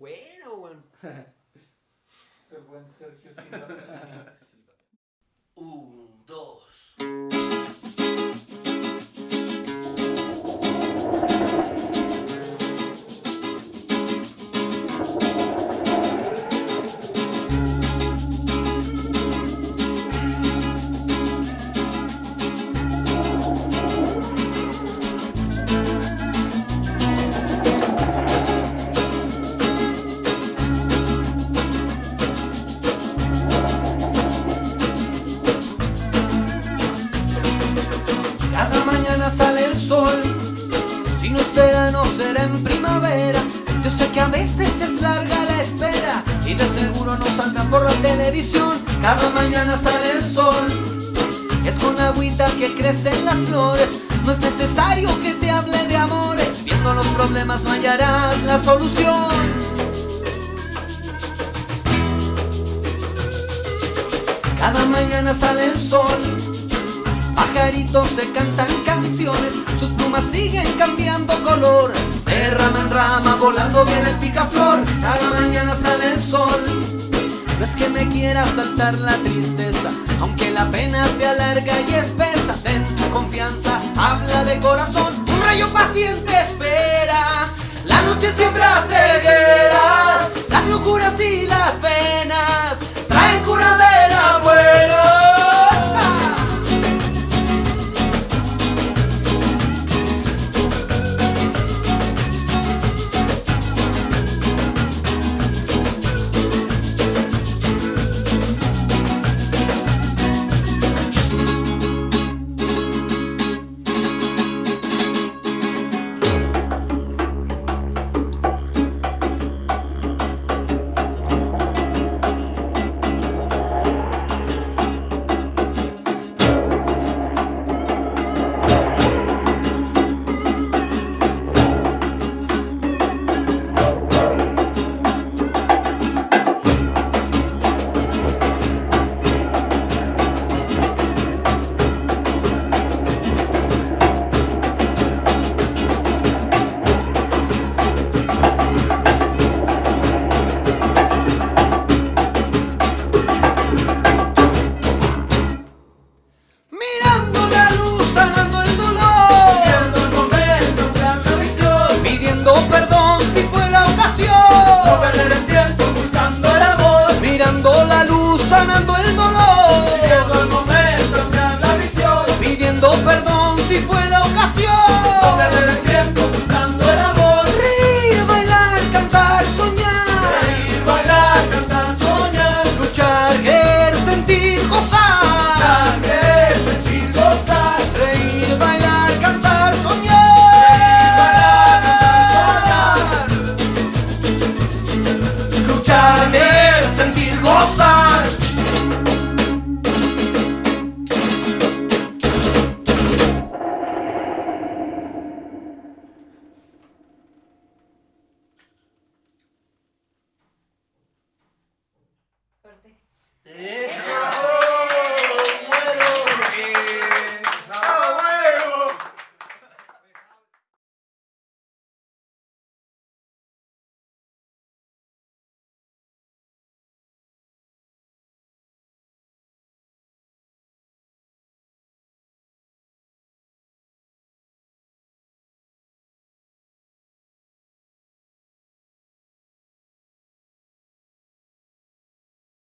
Bueno, weón. Ese buen Sergio Silva. sol, si no es verano será en primavera. Yo sé que a veces es larga la espera y de seguro no saldrán por la televisión. Cada mañana sale el sol, es con agüita que crecen las flores. No es necesario que te hable de amores, viendo los problemas no hallarás la solución. Cada mañana sale el sol, Pajaritos se cantan canciones, sus plumas siguen cambiando color. De rama en rama, volando viene el picaflor. Cada mañana sale el sol. No es que me quiera saltar la tristeza, aunque la pena sea larga y espesa. Ten confianza, habla de corazón. Un rayo paciente espera. La noche siempre hace si fue la ocasión. fuerte. ¡Eso!